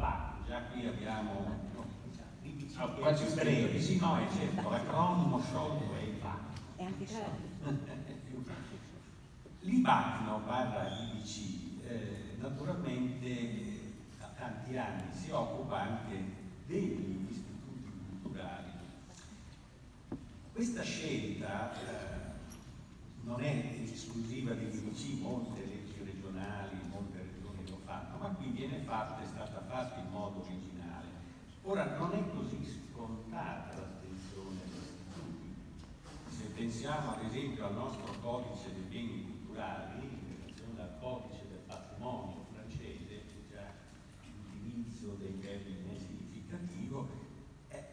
BAC, già qui abbiamo no, quasi breve, sì no è certo, l'acronimo sciolto è il BAC. È anche L'IBAC no, barra IBC eh, naturalmente da tanti anni si occupa anche degli istituti culturali. Questa scelta eh, non è esclusiva di IBC, molte leggi regionali, molte fanno, ma qui viene fatta, è stata fatta in modo originale. Ora non è così scontata l'attenzione agli istituti. Se pensiamo ad esempio al nostro codice dei beni culturali, in relazione al codice del patrimonio francese, che già l'utilizzo dei termini è significativo, eh,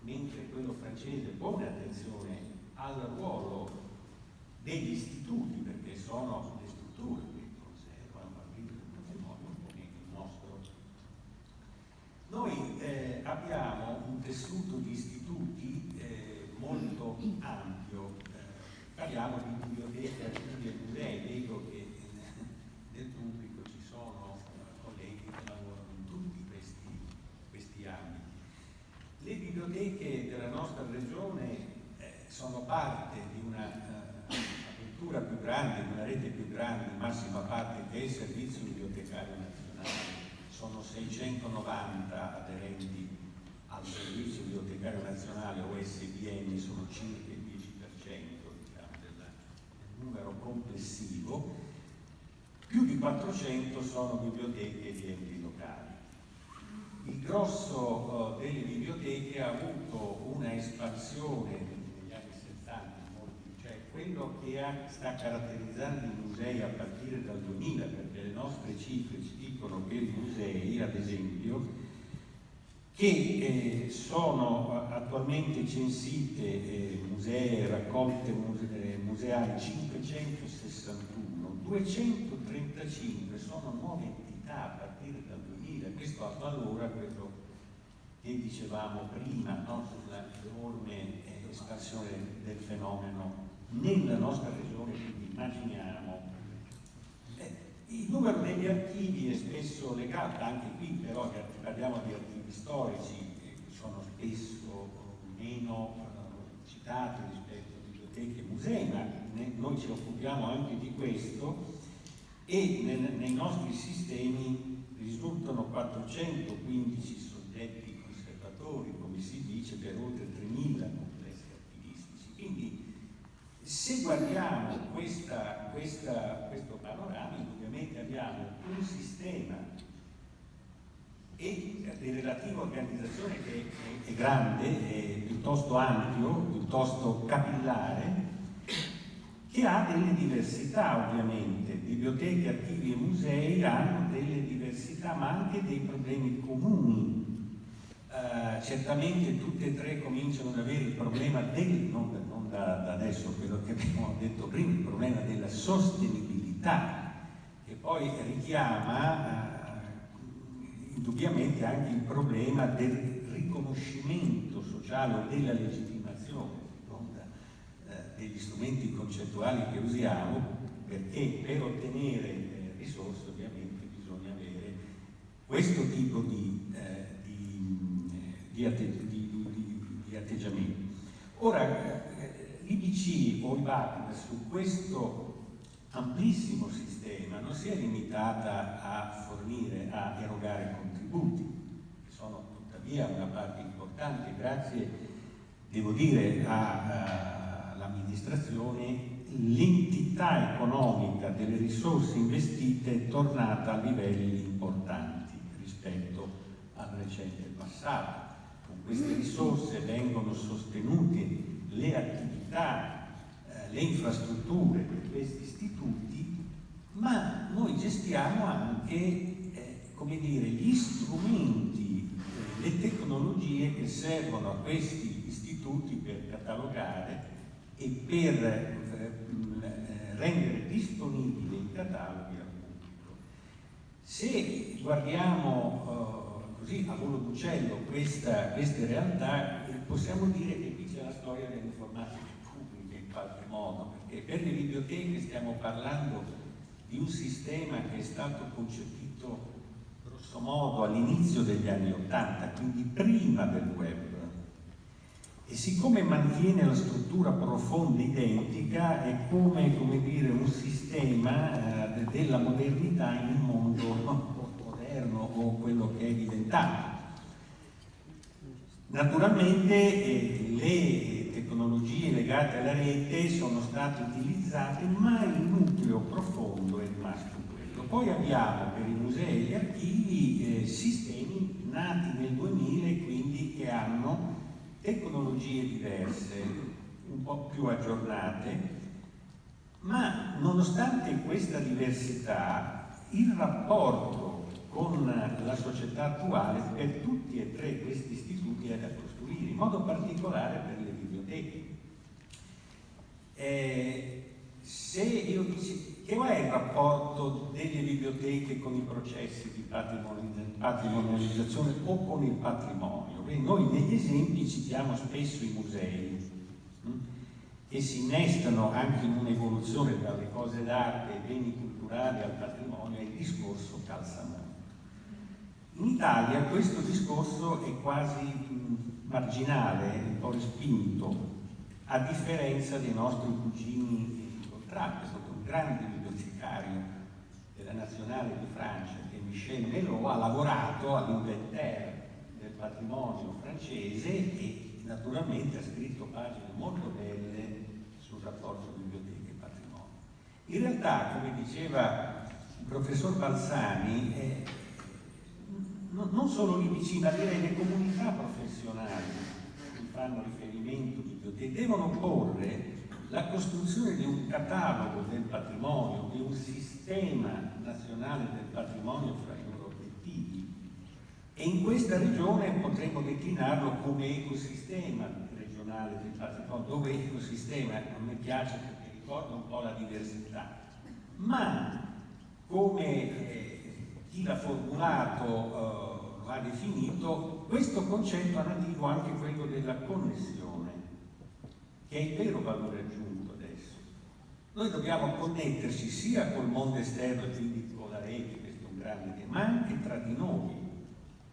mentre quello francese pone attenzione al ruolo degli istituti, perché sono le strutture che conservano partito del patrimonio, un po' meno il nostro. Noi eh, abbiamo un tessuto di istituti eh, molto ampio, eh, parliamo di biblioteche, archivi e musei, vedo che nel pubblico ci sono eh, colleghi che lavorano in tutti questi, questi ambiti. Le biblioteche della nostra regione eh, sono parte di una uh, apertura più grande, di una rete più grande, in massima parte del Servizio Bibliotecario Nazionale. Sono 690 aderenti al Servizio Bibliotecario Nazionale OSBN, sono circa il 10% diciamo, del, numero complessivo. Più di 400 sono biblioteche di enti locali il grosso uh, delle biblioteche ha avuto una espansione negli anni 70, cioè quello che sta caratterizzando i musei a partire dal 2000, perché le nostre dicono che i musei, ad esempio, che eh, sono attualmente censite eh, musei, raccolte muse museali 561, 235 sono nuove entità a partire dal 2000, questo avvalora quello che dicevamo prima no? sulla enorme eh, espansione del fenomeno nella nostra regione, quindi immaginiamo. Il numero degli archivi è spesso legato, anche qui però parliamo di archivi storici che sono spesso meno eh, citati rispetto a biblioteche e musei, ma noi ci occupiamo anche di questo e nei nostri sistemi risultano 415 soggetti conservatori, come si dice, per oltre 3.000 complessi archivistici. Quindi se guardiamo questa, questa, questo panorama, ovviamente abbiamo un sistema e di relativa organizzazione che è, è grande, è piuttosto ampio, piuttosto capillare, che ha delle diversità ovviamente, biblioteche, archivi e musei hanno delle diversità ma anche dei problemi comuni. Uh, certamente tutte e tre cominciano ad avere il problema del, non, non da, da, adesso quello che abbiamo detto prima, il problema della sostenibilità, che poi richiama uh, indubbiamente anche il problema del riconoscimento sociale della legittimazione degli strumenti concettuali che usiamo perché per ottenere eh, risorse ovviamente bisogna avere questo tipo di, eh, di, di, atte di atteggiamenti. Ora, eh, l'IBC o il BAC su questo amplissimo sistema non si è limitata a fornire, a erogare contributi, che sono tuttavia una parte importante, grazie, devo dire, a, a l'amministrazione, l'entità economica delle risorse investite è tornata a livelli importanti rispetto al recente passato. Con queste risorse vengono sostenute le attività, eh, le infrastrutture di questi istituti, ma noi gestiamo anche eh, dire, gli strumenti, eh, le tecnologie che servono a questi istituti per catalogare e per eh, rendere disponibile i cataloghi al pubblico. Se guardiamo così a volo d'uccello queste realtà, eh, possiamo dire che qui c'è la storia dell'informatica pubblica in qualche modo, perché per le biblioteche stiamo parlando di un sistema che è stato concepito grosso modo all'inizio degli anni Ottanta, quindi prima del web. E siccome mantiene la struttura profonda identica, è come, come dire, un sistema eh, della modernità in un mondo moderno o quello che è diventato. Naturalmente eh, le tecnologie legate alla rete sono state utilizzate, ma il nucleo profondo è rimasto quello. Poi abbiamo per i musei e gli archivi eh, sistemi nati nel 2000 e quindi che hanno tecnologie diverse, un po' più aggiornate, ma nonostante questa diversità, il rapporto con la società attuale per tutti e tre questi istituti è da costruire, in modo particolare per le biblioteche. Eh, se io dici, che è il rapporto delle biblioteche con i processi di patrimonializzazione o con il patrimonio? Beh, noi negli esempi citiamo spesso i musei hm, che si innestano anche in un'evoluzione dalle cose d'arte ai beni culturali al patrimonio e il discorso calza molto. In Italia questo discorso è quasi marginale, un po' respinto, a differenza dei nostri cugini incontrati, è stato un grande bibliotecario della Nazionale di Francia che Michel Melot ha lavorato all'inventaire del patrimonio francese e naturalmente ha scritto pagine molto belle sul rapporto biblioteca e patrimonio. In realtà, come diceva il professor Balsani, eh, non solo lì vicino, direi le comunità professionali che fanno riferimento biblioteche devono porre la costruzione di un catalogo del patrimonio, di un sistema nazionale del patrimonio fra i loro obiettivi e in questa regione potremmo declinarlo come ecosistema regionale del patrimonio, dove ecosistema? A me piace perché ricorda un po' la diversità, ma come l'ha formulato eh, ha definito, questo concetto ha nativo anche quello della connessione che è il vero valore aggiunto adesso. Noi dobbiamo connetterci sia col mondo esterno, quindi con la rete, questo è un grande tema, ma anche tra di noi.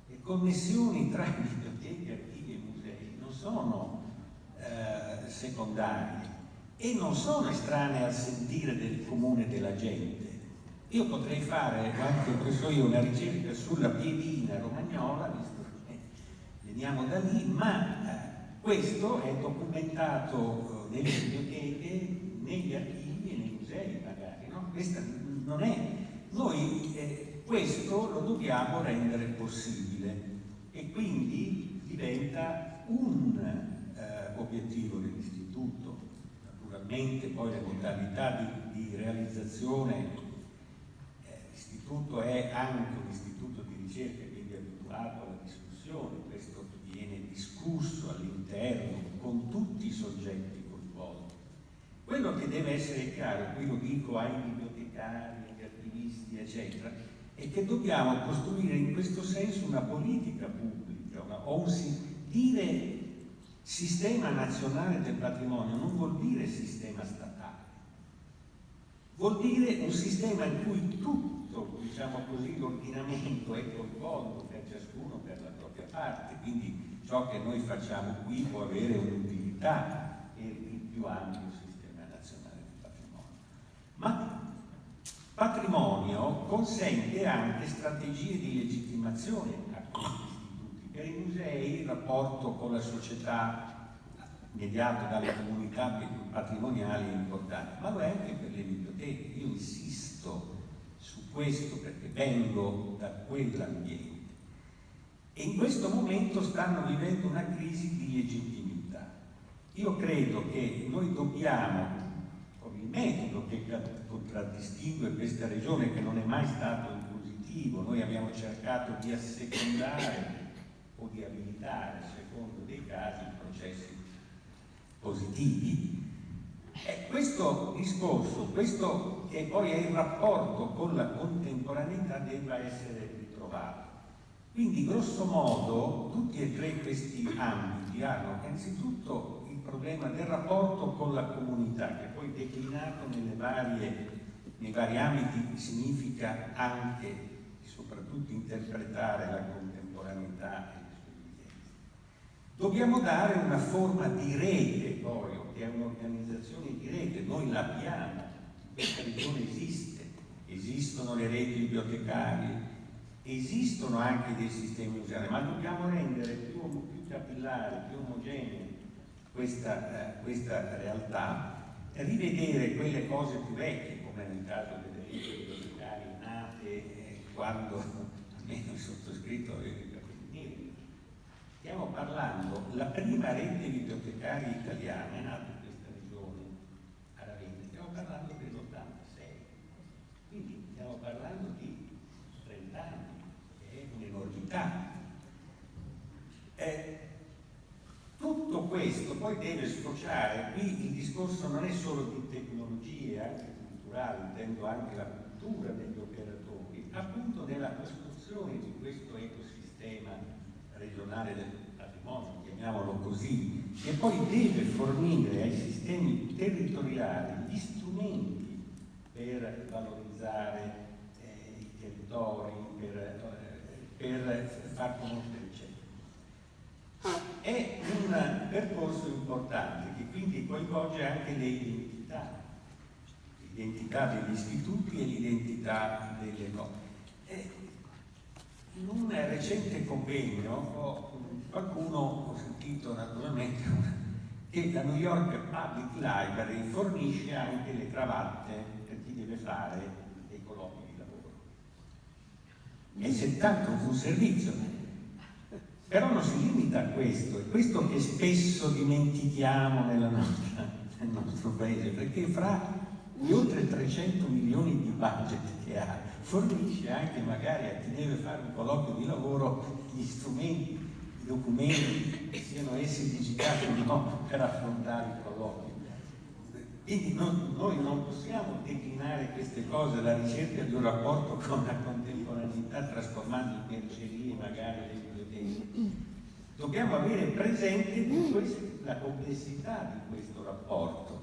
Le connessioni tra biblioteche, archivi e musei non sono eh, secondarie e non sono estranee al sentire del comune della gente. Io potrei fare, anche questo io, una ricerca sulla piedina romagnola, visto che veniamo da lì, ma eh, questo è documentato eh, nelle biblioteche, negli archivi e nei musei magari, no? Questa non è... Noi eh, questo lo dobbiamo rendere possibile e quindi diventa un eh, obiettivo dell'istituto. Naturalmente poi le modalità di, di realizzazione, eh, l'istituto è anche un istituto di ricerca, quindi abituato alla discussione, questo viene discusso all'interno interno, con tutti i soggetti coinvolti. Quello che deve essere chiaro, qui lo dico ai bibliotecari, agli attivisti, eccetera, è che dobbiamo costruire in questo senso una politica pubblica, una, o un, dire sistema nazionale del patrimonio non vuol dire sistema statale, vuol dire un sistema in cui tutto, diciamo così, l'ordinamento è coinvolto per ciascuno per la propria parte, quindi ciò che noi facciamo qui può avere un'utilità il più ampio sistema nazionale di patrimonio. Ma patrimonio consente anche strategie di legittimazione a questi istituti. Per i musei il rapporto con la società mediato dalle comunità patrimoniali è importante, ma lo è anche per le biblioteche. Io insisto su questo perché vengo da quell'ambiente e in questo momento stanno vivendo una crisi di legittimità. Io credo che noi dobbiamo, con il metodo che contraddistingue questa regione, che non è mai stato in positivo, noi abbiamo cercato di assecondare o di abilitare, secondo dei casi, processi positivi, questo discorso, questo che poi è il rapporto con la contemporaneità, debba essere ritrovato. Quindi grosso modo tutti e tre questi ambiti hanno innanzitutto il problema del rapporto con la comunità, che poi declinato varie, nei vari ambiti significa anche soprattutto interpretare la contemporaneità e le sue evidenze. Dobbiamo dare una forma di rete poi, è un'organizzazione di rete, noi l'abbiamo, questa regione esiste, esistono le reti bibliotecarie, esistono anche dei sistemi museali, ma dobbiamo rendere più, più capillare, più omogenea questa, eh, questa realtà, rivedere quelle cose più vecchie, come nel caso delle reti bibliotecarie nate eh, quando almeno il sottoscritto Stiamo parlando, la prima rete bibliotecaria italiana è nata in questa regione, a Ravenna, stiamo parlando dell'86, quindi stiamo parlando di 30 anni, che è un'enormità. Eh, tutto questo poi deve sfociare, qui il discorso non è solo di tecnologie, anche culturali, intendo anche la cultura degli operatori, appunto nella costruzione di questo ecosistema regionale del patrimonio, chiamiamolo così, che poi deve fornire ai sistemi territoriali gli strumenti per valorizzare eh, i territori, per, eh, per far conoscere è un percorso importante che quindi coinvolge anche le identità, l'identità degli istituti e l'identità delle cose. In un recente convegno qualcuno, ho sentito naturalmente, che la New York Public Library fornisce anche le cravatte per chi deve fare dei colloqui di lavoro. E se tanto un servizio, però non si limita a questo, è questo che spesso dimentichiamo nostra, nel nostro paese, perché fra gli oltre 300 milioni di budget che ha, fornisce anche magari a chi deve fare un colloquio di lavoro gli strumenti, i documenti, siano essi digitali o no, per affrontare il colloquio. Quindi non, noi non possiamo declinare queste cose alla ricerca di un rapporto con la contemporaneità trasformando in periferie magari le Dobbiamo avere presente la complessità di questo rapporto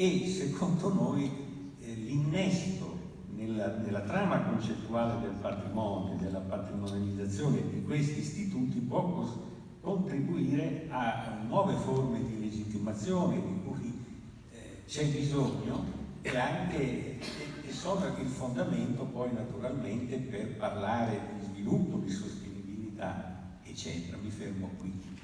e secondo noi eh, l'innesto nella, nella, trama concettuale del patrimonio, della patrimonializzazione di questi istituti può contribuire a nuove forme di legittimazione di cui eh, c'è bisogno e anche che sono il fondamento poi naturalmente per parlare di sviluppo, di sostenibilità eccetera. Mi fermo qui.